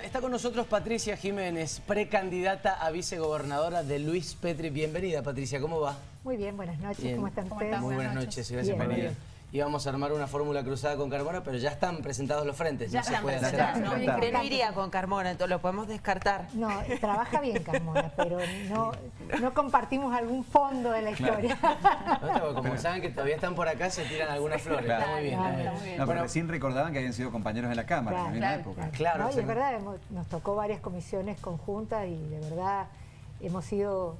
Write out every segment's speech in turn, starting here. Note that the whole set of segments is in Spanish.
Está con nosotros Patricia Jiménez, precandidata a vicegobernadora de Luis Petri. Bienvenida Patricia, ¿cómo va? Muy bien, buenas noches, ¿cómo están ustedes? Muy buenas noches, gracias por venir íbamos a armar una fórmula cruzada con Carmona, pero ya están presentados los frentes. Ya se puede hacer. No, no iría con Carmona, entonces lo podemos descartar. No, trabaja bien Carmona, pero no, no compartimos algún fondo de la historia. como saben que todavía están por acá, se tiran algunas flores. Está muy bien. No, pero recién recordaban que habían sido compañeros en la Cámara en la época. Claro, es verdad, nos tocó varias comisiones conjuntas y de verdad hemos sido,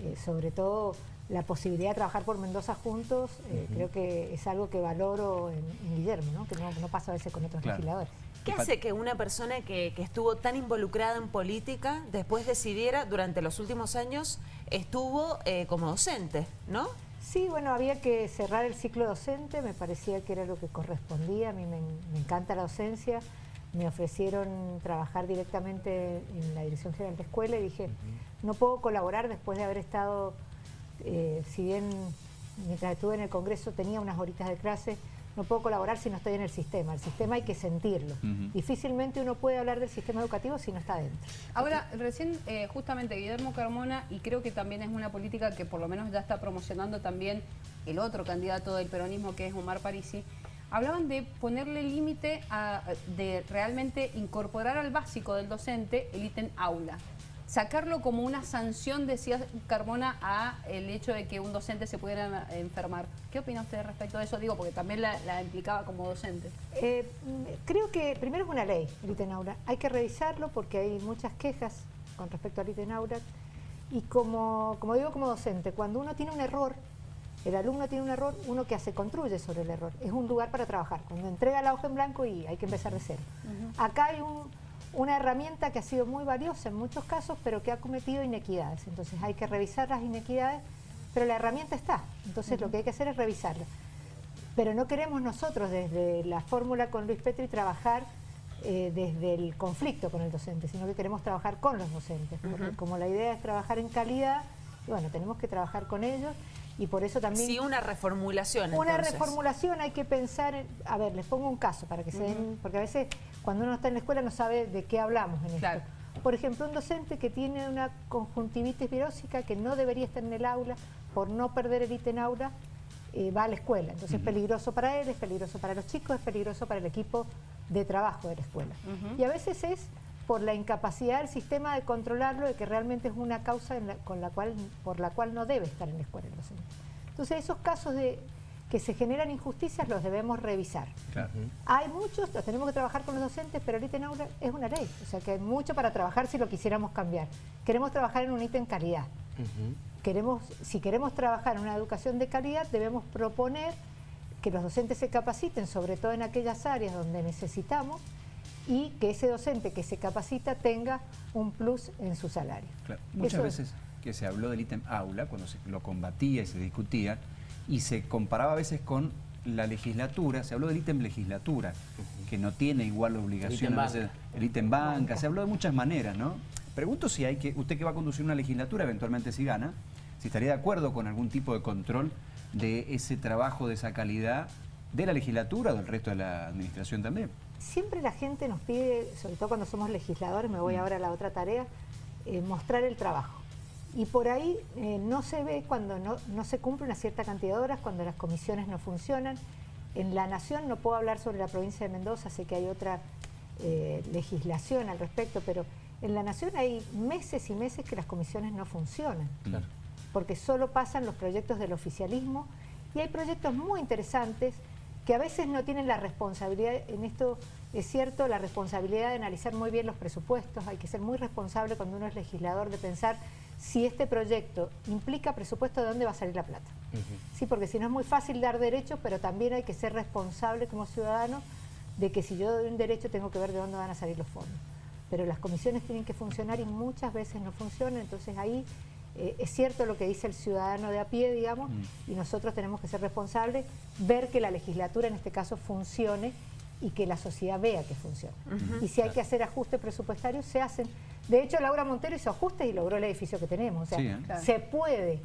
eh, sobre todo la posibilidad de trabajar por Mendoza juntos, eh, creo que es algo que valoro en, Guillermo, ¿no? que no, pasa a veces con otros legisladores. ¿Qué hace que una persona que, estuvo tan involucrada en política después decidiera, durante los últimos años, estuvo eh, como docente, no? Sí, bueno, había que cerrar el ciclo docente, me parecía que era lo que correspondía, a mí me, encanta la docencia, me ofrecieron trabajar directamente en la Dirección General de Escuela y dije, no puedo colaborar después de haber estado eh, si bien mientras estuve en el Congreso tenía unas horitas de clase, no puedo colaborar si no estoy en el sistema. El sistema hay que sentirlo. Difícilmente uno puede hablar del sistema educativo si no está dentro. Ahora, recién eh, justamente Guillermo Carmona, y creo que también es una política que por lo menos ya está promocionando también el otro candidato del peronismo que es Omar Parisi, hablaban de ponerle límite de realmente incorporar al básico del docente el ítem aula sacarlo como una sanción, decía Carmona, a el hecho de que un docente se pudiera enfermar. ¿Qué opina usted respecto de eso? Digo, porque también la, implicaba como docente. Eh, creo que primero es una ley, el ITENAURA. Hay que revisarlo porque hay muchas quejas con respecto al ITENAURA. Y como, como digo como docente, cuando uno tiene un error, el alumno tiene un error, uno que hace, construye sobre el error. Es un lugar para trabajar. Cuando entrega la hoja en blanco y hay que empezar de cero. Acá hay un una herramienta que ha sido muy valiosa en muchos casos, pero que ha cometido inequidades. Entonces hay que revisar las inequidades, pero la herramienta está. Entonces lo que hay que hacer es revisarla. Pero no queremos nosotros desde la fórmula con Luis Petri trabajar eh, desde el conflicto con el docente, sino que queremos trabajar con los docentes. Porque como la idea es trabajar en calidad, bueno, tenemos que trabajar con ellos y por eso también... Sí, una reformulación Una reformulación hay que pensar, en, a ver, les pongo un caso para que se den, porque a veces cuando uno está en la escuela no sabe de qué hablamos en esto. Por ejemplo, un docente que tiene una conjuntivitis virósica que no debería estar en el aula, por no perder el ítem aula, eh, va a la escuela. Entonces es peligroso para él, es peligroso para los chicos, es peligroso para el equipo de trabajo de la escuela. Y a veces es por la incapacidad del sistema de controlarlo, de que realmente es una causa con la cual, por la cual no debe estar en la escuela el docente. Entonces esos casos de que se generan injusticias los debemos revisar. Hay muchos, tenemos que trabajar con los docentes, pero ahorita en aula es una ley, o sea que hay mucho para trabajar si lo quisiéramos cambiar. Queremos trabajar en un ítem calidad. queremos, si queremos trabajar en una educación de calidad, debemos proponer que los docentes se capaciten, sobre todo en aquellas áreas donde necesitamos, y que ese docente que se capacita tenga un plus en su salario. Muchas veces que se habló del ítem aula, cuando se lo combatía y se discutía, y se comparaba a veces con la legislatura, se habló del ítem legislatura, que no tiene igual obligación, el ítem banca, se habló de muchas maneras, ¿no? Pregunto si hay que, usted que va a conducir una legislatura, eventualmente si gana, si estaría de acuerdo con algún tipo de control de ese trabajo, de esa calidad, de la legislatura o del resto de la administración también siempre la gente nos pide, sobre todo cuando somos legisladores, me voy mm. ahora a la otra tarea, eh, mostrar el trabajo. Y por ahí eh, no se ve cuando no, se cumple una cierta cantidad de horas, cuando las comisiones no funcionan. En la Nación no puedo hablar sobre la provincia de Mendoza, sé que hay otra eh, legislación al respecto, pero en la Nación hay meses y meses que las comisiones no funcionan. Porque solo pasan los proyectos del oficialismo y hay proyectos muy interesantes que a veces no tienen la responsabilidad, en esto es cierto, la responsabilidad de analizar muy bien los presupuestos, hay que ser muy responsable cuando uno es legislador de pensar si este proyecto implica presupuesto, ¿de dónde va a salir la plata? Sí, porque si no es muy fácil dar derechos, pero también hay que ser responsable como ciudadano de que si yo doy un derecho tengo que ver de dónde van a salir los fondos. Pero las comisiones tienen que funcionar y muchas veces no funcionan, entonces ahí eh, es cierto lo que dice el ciudadano de a pie, digamos, mm. y nosotros tenemos que ser responsables, ver que la legislatura en este caso funcione y que la sociedad vea que funciona. Y si hay que hacer ajustes presupuestarios, se hacen. De hecho, Laura Montero hizo ajustes y logró el edificio que tenemos. O sea, ¿eh? se puede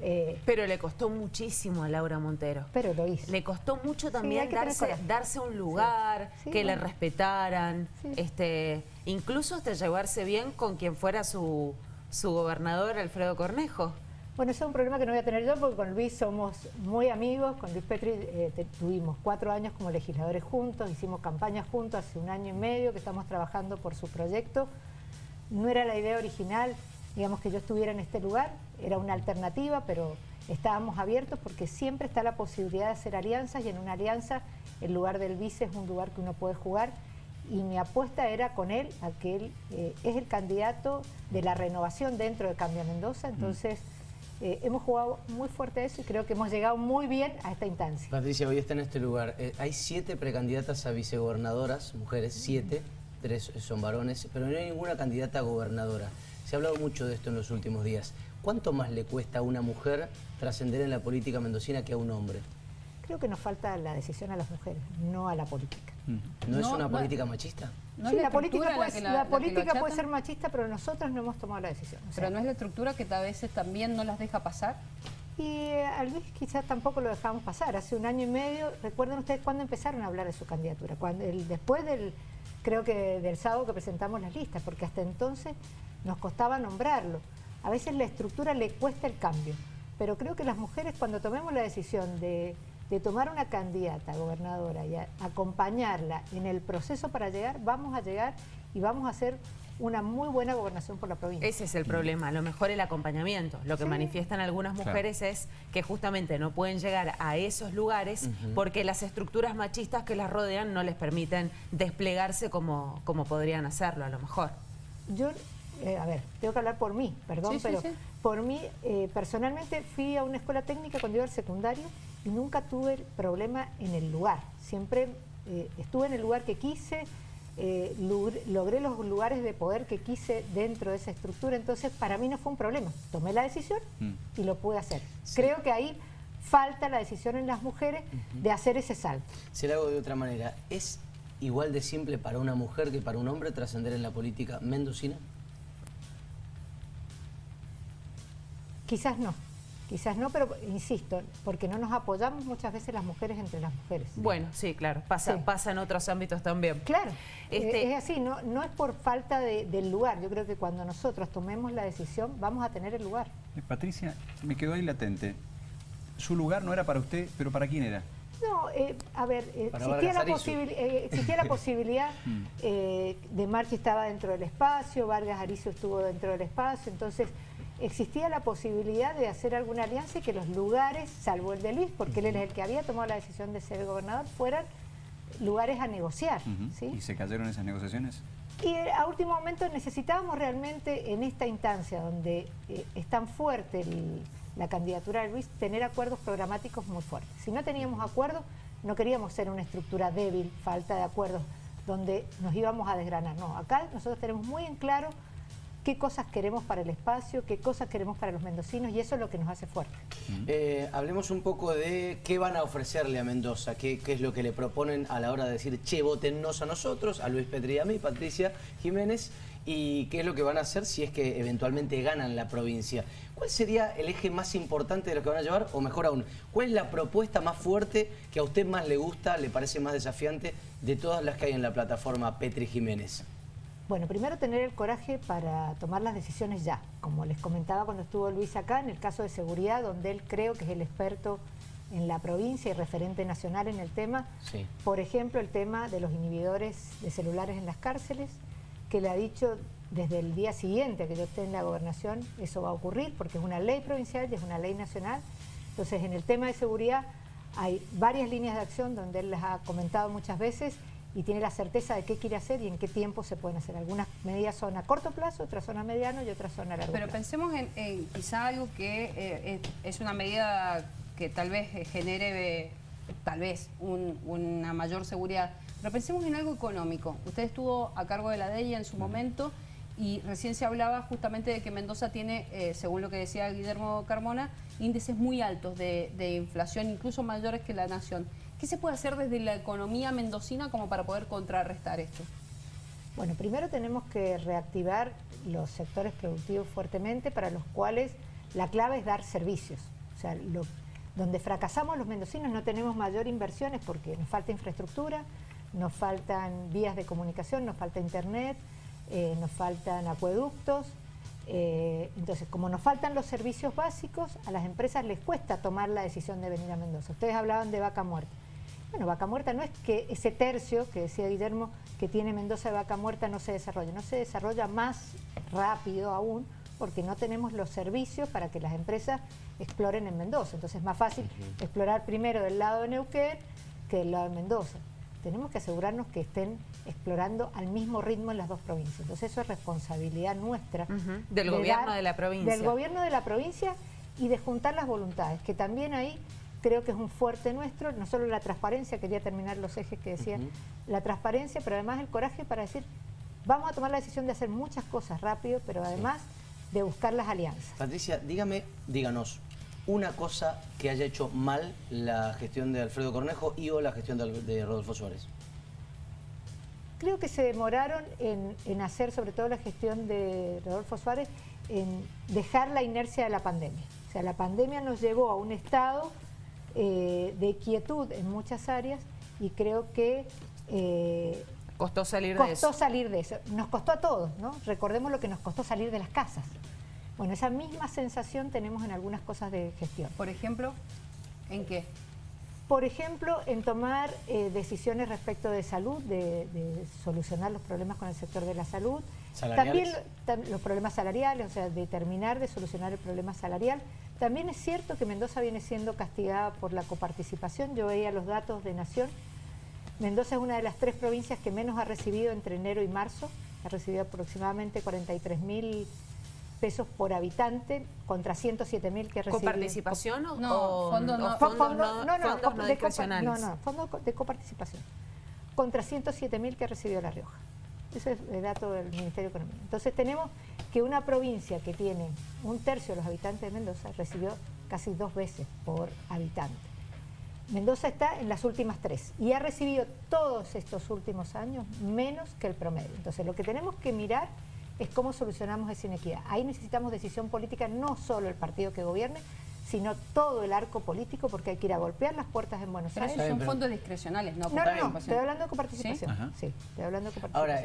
Eh, Pero le costó muchísimo a Laura Montero. pero lo hizo. Le costó mucho también darse, un lugar, Sí, que le respetaran, Sí. este, incluso hasta llevarse bien con quien fuera su, su gobernador, Alfredo Cornejo. Bueno, ese es un problema que no voy a tener yo porque con Luis somos muy amigos. Con Luis Petri eh, tuvimos cuatro años como legisladores juntos, hicimos campaña juntos hace un año y medio que estamos trabajando por su proyecto. No era la idea original, digamos, que yo estuviera en este lugar, era una alternativa, pero estábamos abiertos porque siempre está la posibilidad de hacer alianzas y en una alianza el lugar del vice es un lugar que uno puede jugar y mi apuesta era con él, a que él eh, es el candidato de la renovación dentro de Cambia Mendoza, entonces eh, hemos jugado muy fuerte a eso y creo que hemos llegado muy bien a esta instancia. Patricia, hoy está en este lugar. Eh, hay siete precandidatas a vicegobernadoras, mujeres, siete, tres son varones, pero no hay ninguna candidata a gobernadora. Se ha hablado mucho de esto en los últimos días. ¿Cuánto más le cuesta a una mujer trascender en la política mendocina que a un hombre? Creo que nos falta la decisión a las mujeres, no a la política. ¿No, es una no- política machista? No Sí, es la política, puede, la política puede ser machista, pero nosotros no hemos tomado la decisión. O sea, Pero no es la estructura que a veces también no las deja pasar. Y eh, a Luis quizás tampoco lo dejamos pasar. Hace un año y medio, recuerden ustedes cuándo empezaron a hablar de su candidatura, cuando el, después del, creo que del sábado que presentamos las listas, porque hasta entonces nos costaba nombrarlo. A veces la estructura le cuesta el cambio, pero creo que las mujeres cuando tomemos la decisión de, de tomar una candidata a gobernadora y a- acompañarla en el proceso para llegar, vamos a llegar y vamos a hacer una muy buena gobernación por la provincia. Ese es el problema, a lo mejor el acompañamiento. Lo que Sí. manifiestan algunas mujeres es que justamente no pueden llegar a esos lugares porque las estructuras machistas que las rodean no les permiten desplegarse como, como podrían hacerlo a lo mejor. Yo, eh, a ver, tengo que hablar por mí, perdón, Sí, sí, pero sí. por mí, eh, personalmente fui a una escuela técnica cuando iba al secundario y nunca tuve problema en el lugar. Siempre eh, estuve en el lugar que quise, eh, logré los lugares de poder que quise dentro de esa estructura, entonces para mí no fue un problema. Tomé la decisión Mm. y lo pude hacer. Sí. Creo que ahí falta la decisión en las mujeres de hacer ese salto. Se lo hago de otra manera. ¿Es igual de simple para una mujer que para un hombre trascender en la política mendocina? Quizás no, quizás no, pero insisto, porque no nos apoyamos muchas veces las mujeres entre las mujeres. Bueno, sí, claro, pasa, Sí. pasa en otros ámbitos también. Claro, Este- eh, es así, no, no es por falta de- del lugar, yo creo que cuando nosotros tomemos la decisión vamos a tener el lugar. Eh, Patricia, me quedó ahí latente. Su lugar no era para usted, pero ¿para quién era? No, eh, a ver, eh, existía, la eh, existía la posibilidad, Mm. eh, de Marchi estaba dentro del espacio, Vargas Arizo estuvo dentro del espacio, entonces existía la posibilidad de hacer alguna alianza y que los lugares, salvo el de Luis, porque él es el que había tomado la decisión de ser gobernador, fueran lugares a negociar. ¿sí? ¿Y se cayeron esas negociaciones? Y eh, a último momento necesitábamos realmente en esta instancia donde eh, es tan fuerte el- la candidatura de Luis, tener acuerdos programáticos muy fuertes. Si no teníamos acuerdos, no queríamos ser una estructura débil, falta de acuerdos, donde nos íbamos a desgranar. No, acá nosotros tenemos muy en claro qué cosas queremos para el espacio, qué cosas queremos para los mendocinos y eso es lo que nos hace fuerte. Eh, hablemos un poco de qué van a ofrecerle a Mendoza, qué, qué es lo que le proponen a la hora de decir, che, votennos a nosotros, a Luis Petri y a mí, Patricia Jiménez, y qué es lo que van a hacer si es que eventualmente ganan la provincia. ¿Cuál sería el eje más importante de lo que van a llevar? O mejor aún, ¿cuál es la propuesta más fuerte que a usted más le gusta, le parece más desafiante de todas las que hay en la plataforma Petri Jiménez? Bueno, primero tener el coraje para tomar las decisiones ya. Como les comentaba cuando estuvo Luis acá, en el caso de seguridad, donde él creo que es el experto en la provincia y referente nacional en el tema. Sí. Por ejemplo, el tema de los inhibidores de celulares en las cárceles, que le ha dicho desde el día siguiente a que yo esté en la gobernación, eso va a ocurrir porque es una ley provincial y es una ley nacional. Entonces, en el tema de seguridad hay varias líneas de acción donde él las ha comentado muchas veces y tiene la certeza de qué quiere hacer y en qué tiempo se pueden hacer. Algunas medidas son a corto plazo, otras son a mediano y otras son a largo Pero plazo. pensemos en, en quizá algo que eh, es, una medida que tal vez genere eh, tal vez un- una mayor seguridad. Pero pensemos en algo económico. Usted estuvo a cargo de la DEIA en su momento y recién se hablaba justamente de que Mendoza tiene, eh, según lo que decía Guillermo Carmona, índices muy altos de, inflación, incluso mayores que la nación. ¿Qué se puede hacer desde la economía mendocina como para poder contrarrestar esto? Bueno, primero tenemos que reactivar los sectores productivos fuertemente para los cuales La clave es dar servicios. O sea, donde fracasamos los mendocinos no tenemos mayor inversiones porque nos falta infraestructura, nos faltan vías de comunicación, nos falta internet, eh, nos faltan acueductos. Eh, entonces, como nos faltan los servicios básicos, a las empresas les cuesta tomar la decisión de venir a Mendoza. Ustedes hablaban de vaca muerta. Bueno, vaca muerta no es que ese tercio que decía Guillermo que tiene Mendoza de vaca muerta no se desarrolle, no se desarrolla más rápido aún porque no tenemos los servicios para que las empresas exploren en Mendoza. Entonces es más fácil explorar primero del lado de Neuquén que del lado de Mendoza. Tenemos que asegurarnos que estén explorando al mismo ritmo en las dos provincias. Entonces eso es responsabilidad nuestra. Del gobierno de la provincia. Del gobierno de la provincia y de juntar las voluntades, que también ahí creo que es un fuerte nuestro, no solo la transparencia, quería terminar los ejes que decía, la transparencia, pero además el coraje para decir, vamos a tomar la decisión de hacer muchas cosas rápido, pero además de buscar las alianzas. Patricia, dígame, díganos, una cosa que haya hecho mal la gestión de Alfredo Cornejo y o la gestión de, Rodolfo Suárez. Creo que se demoraron en, hacer, sobre todo la gestión de Rodolfo Suárez, en dejar la inercia de la pandemia. O sea, la pandemia nos llevó a un estado eh, de quietud en muchas áreas y creo que... Eh, costó salir de eso. Costó salir de eso. Nos costó a todos, ¿no? Recordemos lo que nos costó salir de las casas. Bueno, esa misma sensación tenemos en algunas cosas de gestión. Por ejemplo, ¿en qué? Por ejemplo, en tomar eh, decisiones respecto de salud, de, solucionar los problemas con el sector de la salud. También los problemas salariales, o sea, de terminar de solucionar el problema salarial. También es cierto que Mendoza viene siendo castigada por la coparticipación. Yo veía los datos de Nación. Mendoza es una de las tres provincias que menos ha recibido entre enero y marzo. Ha recibido aproximadamente 43 mil pesos por habitante contra 107 mil que recibió. ¿Coparticipación o, no, fondos no, fondos no, no, no, fondos de no, no, fondos de coparticipación contra 107 mil que recibió La Rioja. Ese es el dato del Ministerio de Economía. Entonces tenemos que una provincia que tiene un tercio de los habitantes de Mendoza recibió casi dos veces por habitante. Mendoza está en las últimas tres y ha recibido todos estos últimos años menos que el promedio. Entonces lo que tenemos que mirar es cómo solucionamos esa inequidad. Ahí necesitamos decisión política, no solo el partido que gobierne, sino todo el arco político, porque hay que ir a golpear las puertas en Buenos Aires. son fondos discrecionales, no No, no, no, estoy hablando de coparticipación. ¿Sí? estoy hablando de Ahora,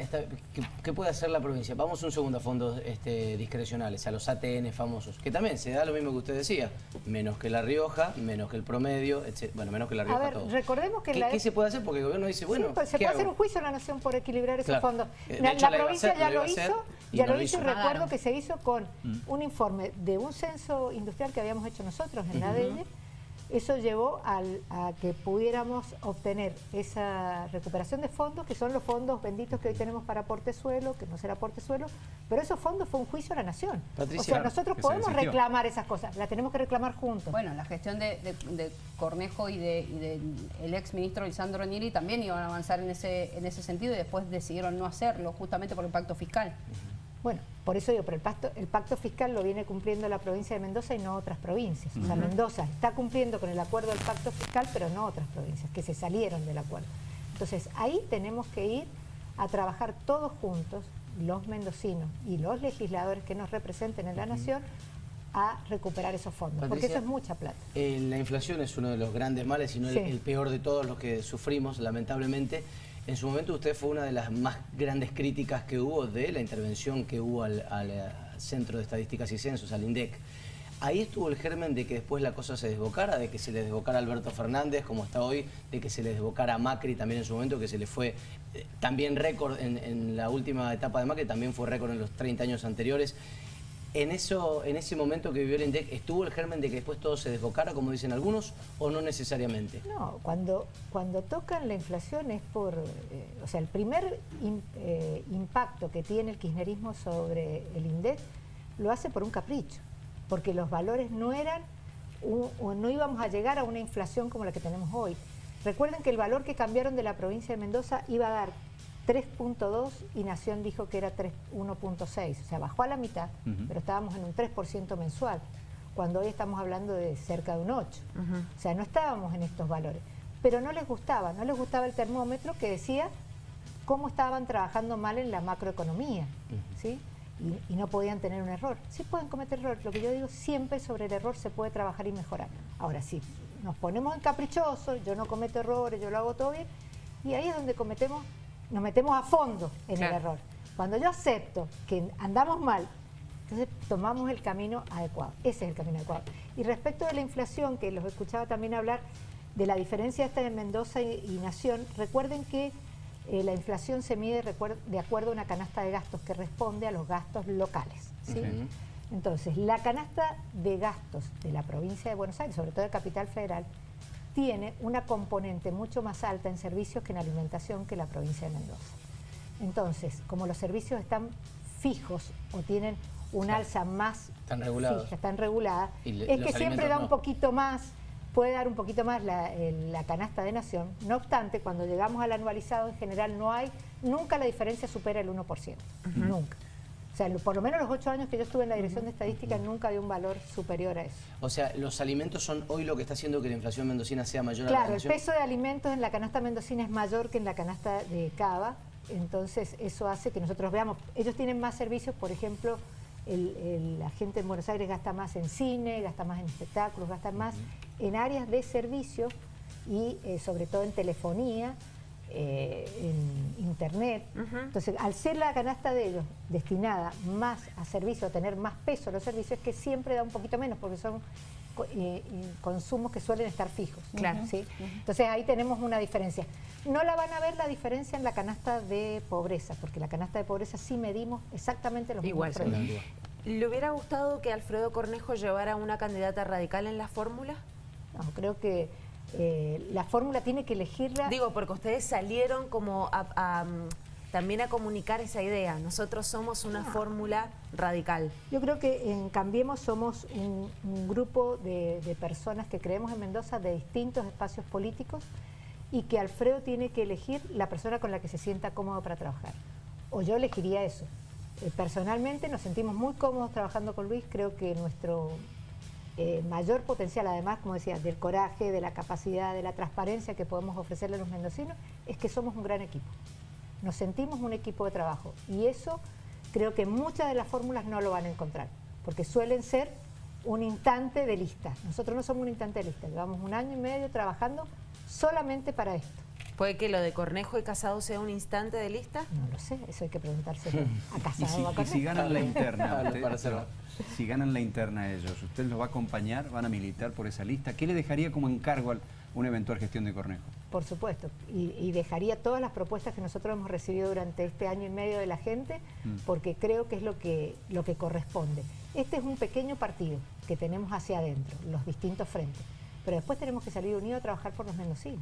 ¿qué, puede hacer la provincia? Vamos un segundo a fondos este, discrecionales, a los ATN famosos, que también se da lo mismo que usted decía, menos que La Rioja, menos que el promedio, bueno, menos que La Rioja. A ver, recordemos que... ¿Qué, ¿Qué, se puede hacer? Porque el gobierno dice, bueno, pues, Se puede hacer un juicio a la Nación por equilibrar esos fondos. La, provincia ya lo hizo, ya lo hizo y recuerdo que se hizo con mm. un informe de un censo industrial que habíamos hecho nosotros en la ADN, eso llevó a que pudiéramos obtener esa recuperación de fondos, que son los fondos benditos que hoy tenemos para aporte suelo, que no será aporte suelo, pero esos fondos fue un juicio a la nación. o sea, nosotros podemos reclamar esas cosas, las tenemos que reclamar juntos. Bueno, la gestión de, Cornejo y del de, el ex ministro Lisandro Niri también iban a avanzar en ese, en ese sentido y después decidieron no hacerlo, justamente por el pacto fiscal. Bueno, por eso digo, pero el pacto, el pacto fiscal lo viene cumpliendo la provincia de Mendoza y no otras provincias. O sea, Mendoza está cumpliendo con el acuerdo del pacto fiscal, pero no otras provincias, que se salieron del acuerdo. Entonces, ahí tenemos que ir a trabajar todos juntos, los mendocinos y los legisladores que nos representen en la nación, a recuperar esos fondos, porque eso es mucha plata. Eh, la inflación es uno de los grandes males, y no el peor de todos los que sufrimos, lamentablemente. En su momento usted fue una de las más grandes críticas que hubo de la intervención que hubo al, eh, Centro de Estadísticas y Censos, al INDEC. Ahí estuvo el germen de que después la cosa se desbocara, de que se le desbocara Alberto Fernández, como está hoy, de que se le desbocara a Macri también en su momento, que se le fue eh, también récord en, en, la última etapa de Macri, también fue récord en los 30 años anteriores. En, eso, en ese momento que vivió el INDEC, ¿estuvo el germen de que después todo se desbocara, como dicen algunos, o no necesariamente? No, cuando, cuando tocan la inflación es por... Eh, o sea, el primer eh, impacto que tiene el kirchnerismo sobre el INDEC lo hace por un capricho, porque los valores no eran... no íbamos a llegar a una inflación como la que tenemos hoy. Recuerden que el valor que cambiaron de la provincia de Mendoza iba a dar 3.2 y Nación dijo que era 1.6, o sea, bajó a la mitad, pero estábamos en un 3% mensual, cuando hoy estamos hablando de cerca de un 8. O sea, no estábamos en estos valores. Pero no les gustaba, no les gustaba el termómetro que decía cómo estaban trabajando mal en la macroeconomía, ¿sí? y, y no podían tener un error. Sí pueden cometer errores. Lo que yo digo, siempre sobre el error se puede trabajar y mejorar. Ahora sí, nos ponemos en caprichosos, yo no cometo errores, yo lo hago todo bien, y ahí es donde cometemos, nos metemos a fondo en Claro. el error. Cuando yo acepto que andamos mal, entonces tomamos el camino adecuado. Ese es el camino adecuado. Y respecto de la inflación, que los escuchaba también hablar de la diferencia esta de Mendoza y, y Nación, recuerden que eh, la inflación se mide de acuerdo a una canasta de gastos que responde a los gastos locales. Entonces, la canasta de gastos de la provincia de Buenos Aires, sobre todo de Capital Federal, tiene una componente mucho más alta en servicios que en alimentación que la provincia de Mendoza. Entonces, como los servicios están fijos o tienen un alza más Están regulados. fija, están le- es que siempre da un poquito más, puede dar un poquito más la, el- la canasta de nación. No obstante, cuando llegamos al anualizado en general no hay, nunca la diferencia supera el 1%, nunca. O sea, por lo menos los ocho años que yo estuve en la dirección de estadística nunca dio un valor superior a eso. O sea, los alimentos son hoy lo que está haciendo que la inflación mendocina sea mayor a la Claro, el peso de alimentos en la canasta mendocina es mayor que en la canasta de Cava, entonces eso hace que nosotros veamos, ellos tienen más servicios, por ejemplo, el- el- la gente en Buenos Aires gasta más en cine, gasta más en espectáculos, gasta más en áreas de servicio y eh, sobre todo en telefonía, eh, en internet. Entonces, al ser la canasta de ellos destinada más a servicio, a tener más peso los servicios, es que siempre da un poquito menos, porque son eh, eh, consumos que suelen estar fijos. Claro. ¿sí? Entonces ahí tenemos una diferencia. No la van a ver la diferencia en la canasta de pobreza, porque la canasta de pobreza sí medimos exactamente los Igual. mismos problemas. ¿Le hubiera gustado que Alfredo Cornejo llevara una candidata radical en la fórmula? No, creo que eh, la fórmula tiene que elegirla. Digo, porque ustedes salieron como a, a, mm, también a comunicar esa idea. Nosotros somos una fórmula radical. Yo creo que en Cambiemos somos un, un grupo de, de personas que creemos en Mendoza de distintos espacios políticos y que Alfredo tiene que elegir la persona con la que se sienta cómodo para trabajar. O yo elegiría eso. Eh, personalmente nos sentimos muy cómodos trabajando con Luis, creo que nuestro eh, mayor potencial, además, como decía, del coraje, de la capacidad, de la transparencia que podemos ofrecerle a los mendocinos, es que somos un gran equipo. Nos sentimos un equipo de trabajo y eso creo que muchas de las fórmulas no lo van a encontrar, porque suelen ser un instante de lista. Nosotros no somos un instante de lista, llevamos un año y medio trabajando solamente para esto. ¿Puede que lo de Cornejo y Casado sea un instante de lista? No lo sé, eso hay que preguntárselo a Y Casado si, a y si ganan la interna, usted- para si ganan la interna ellos, ¿usted los va a acompañar? ¿Van a militar por esa lista? ¿Qué le dejaría como encargo a una eventual gestión de Cornejo? Por supuesto, y, y dejaría todas las propuestas que nosotros hemos recibido durante este año y medio de la gente, Mm. porque creo que es lo que, lo que corresponde. Este es un pequeño partido que tenemos hacia adentro, los distintos frentes, pero después tenemos que salir unidos a trabajar por los mendocinos.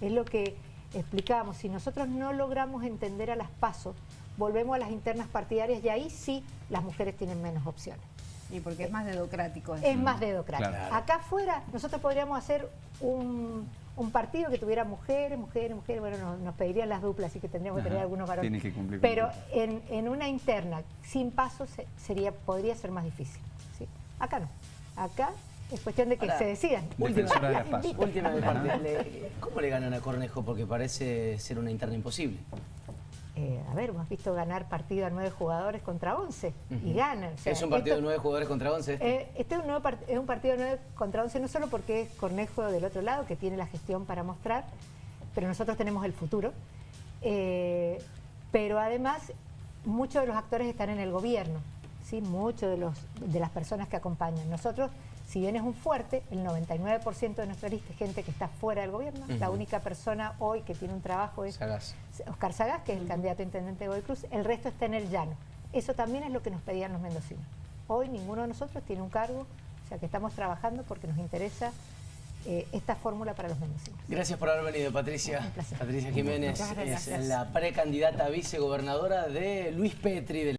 Es lo que explicábamos, si nosotros no logramos entender a las pasos, volvemos a las internas partidarias y ahí sí las mujeres tienen menos opciones. Y porque es más dedocrático. eso. Es más dedocrático. Claro. Acá afuera nosotros podríamos hacer un, un partido que tuviera mujeres, mujeres, mujeres, bueno, nos, nos pedirían las duplas, así que tendríamos que tener algunos varones. Tiene que cumplir Pero en, en una interna, sin pasos, se- sería, podría ser más difícil. ¿sí? Acá no. Acá es cuestión de que Ahora, se decidan. Defensora de la paz. Última parte. Le- ¿Cómo le ganan a Cornejo? Porque parece ser una interna imposible. Eh, a ver, hemos visto ganar partido a nueve jugadores contra once y ganan. o sea, es un partido esto- de nueve jugadores contra once. este. Eh, este es un, nuevo part- es un partido de 9 contra 11, no solo porque es Cornejo del otro lado, que tiene la gestión para mostrar, pero nosotros tenemos el futuro. Eh, pero además, muchos de los actores están en el gobierno, ¿sí? muchos de, los, de las personas que acompañan. Nosotros, si bien es un fuerte, el 99% de nuestra lista es gente que está fuera del gobierno. La única persona hoy que tiene un trabajo es Sagaz. Oscar Sagaz, que es el candidato a intendente de Godoy Cruz, el resto está en el llano. Eso también es lo que nos pedían los mendocinos. Hoy ninguno de nosotros tiene un cargo, o sea que estamos trabajando porque nos interesa eh, esta fórmula para los mendocinos. Gracias por haber venido, Patricia. Un placer. Patricia Jiménez es la precandidata a vicegobernadora de Luis Petri. del